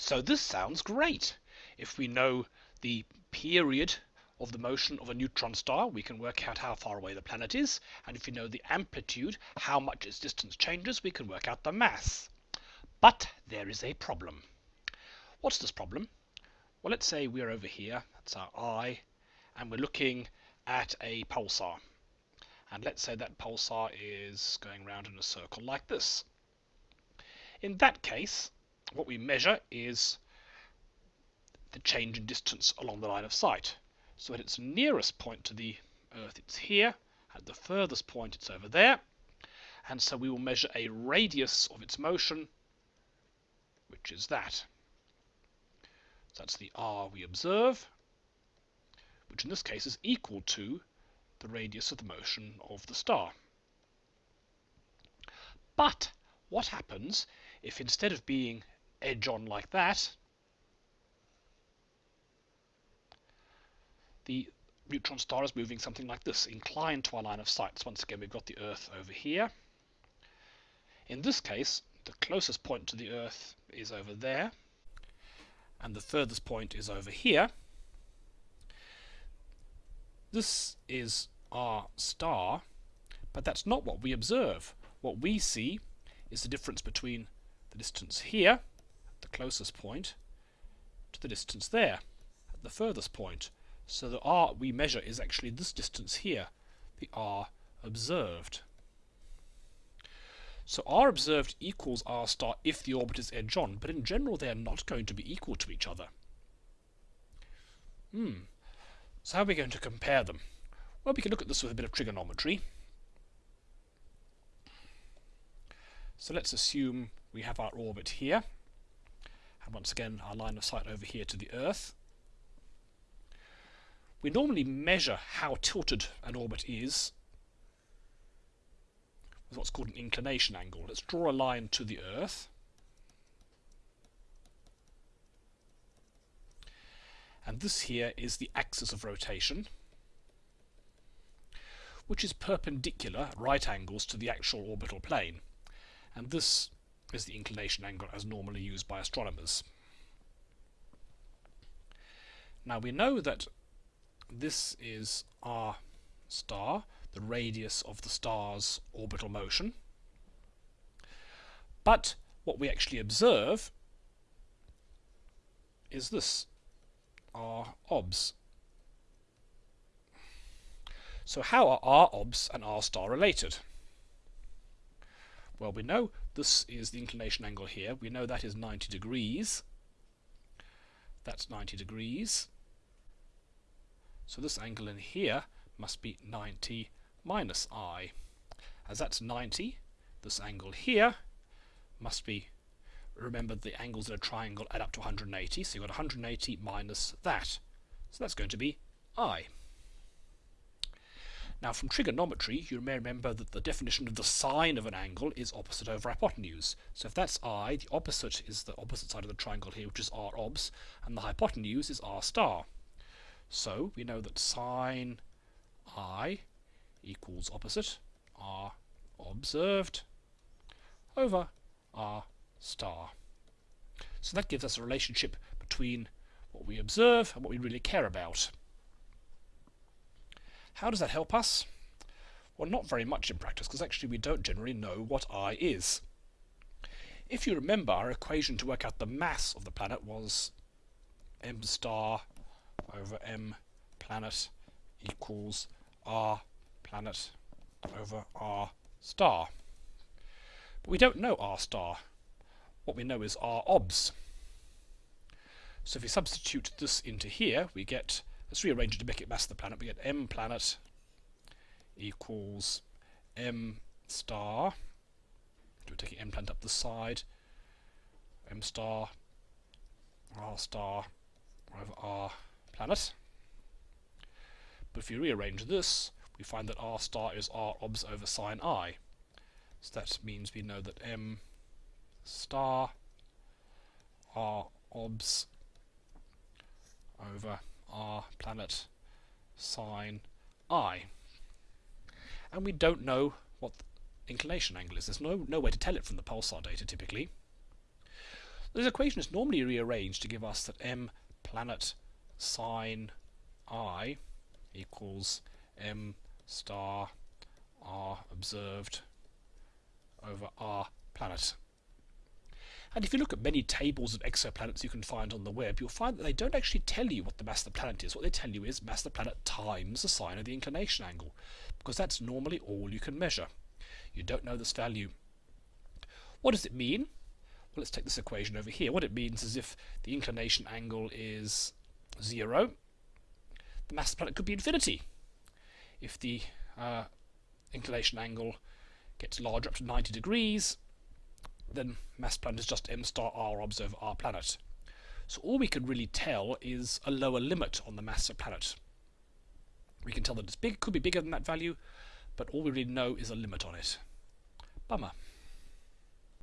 So this sounds great. If we know the period of the motion of a neutron star, we can work out how far away the planet is. And if we know the amplitude, how much its distance changes, we can work out the mass. But there is a problem. What's this problem? Well, let's say we're over here, that's our eye, and we're looking at a pulsar. And let's say that pulsar is going around in a circle like this. In that case, what we measure is the change in distance along the line of sight. So at its nearest point to the Earth, it's here. At the furthest point, it's over there. And so we will measure a radius of its motion, which is that. So that's the r we observe, which in this case is equal to the radius of the motion of the star. But what happens if instead of being edge on like that, the neutron star is moving something like this, inclined to our line of sight. So once again, we've got the Earth over here. In this case, the closest point to the Earth is over there, and the furthest point is over here. This is our star, but that's not what we observe. What we see is the difference between the distance here, the closest point, to the distance there, at the furthest point. So the r we measure is actually this distance here, the r observed. So r observed equals r star if the orbit is edge on, but in general they are not going to be equal to each other. Hmm. So how are we going to compare them? Well, we can look at this with a bit of trigonometry. So let's assume we have our orbit here, once again our line of sight over here to the Earth. We normally measure how tilted an orbit is with what's called an inclination angle. Let's draw a line to the Earth. And this here is the axis of rotation, which is perpendicular right angles to the actual orbital plane. And this is the inclination angle as normally used by astronomers. Now we know that this is r star, the radius of the star's orbital motion. But what we actually observe is this, r obs. So how are r obs and r star related? Well, we know this is the inclination angle here. We know that is 90 degrees. That's 90 degrees. So this angle in here must be 90 minus i. As that's 90, this angle here must be, remember the angles in a triangle add up to 180, so you've got 180 minus that. So that's going to be i. Now from trigonometry, you may remember that the definition of the sine of an angle is opposite over hypotenuse. So if that's i, the opposite is the opposite side of the triangle here, which is r obs, and the hypotenuse is r star. So we know that sine i equals opposite r observed over r star. So that gives us a relationship between what we observe and what we really care about. How does that help us? Well, not very much in practice, because actually we don't generally know what I is. If you remember, our equation to work out the mass of the planet was m star over m planet equals r planet over r star. But we don't know r star. What we know is r obs. So if we substitute this into here, we get Let's rearrange it to make it mass of the planet. We get m planet equals m star. Do we take m planet up the side? m star r star over r planet. But if you rearrange this, we find that r star is r obs over sine i. So that means we know that m star r obs over r planet sine i. And we don't know what the inclination angle is. There's no, no way to tell it from the pulsar data typically. This equation is normally rearranged to give us that m planet sine i equals m star r observed over r planet. And if you look at many tables of exoplanets you can find on the web, you'll find that they don't actually tell you what the mass of the planet is. What they tell you is mass of the planet times the sine of the inclination angle, because that's normally all you can measure. You don't know this value. What does it mean? Well, let's take this equation over here. What it means is if the inclination angle is 0, the mass of the planet could be infinity. If the uh, inclination angle gets larger up to 90 degrees, then mass planet is just m star r observe r planet. So all we can really tell is a lower limit on the mass of planet. We can tell that it's big, could be bigger than that value, but all we really know is a limit on it. Bummer.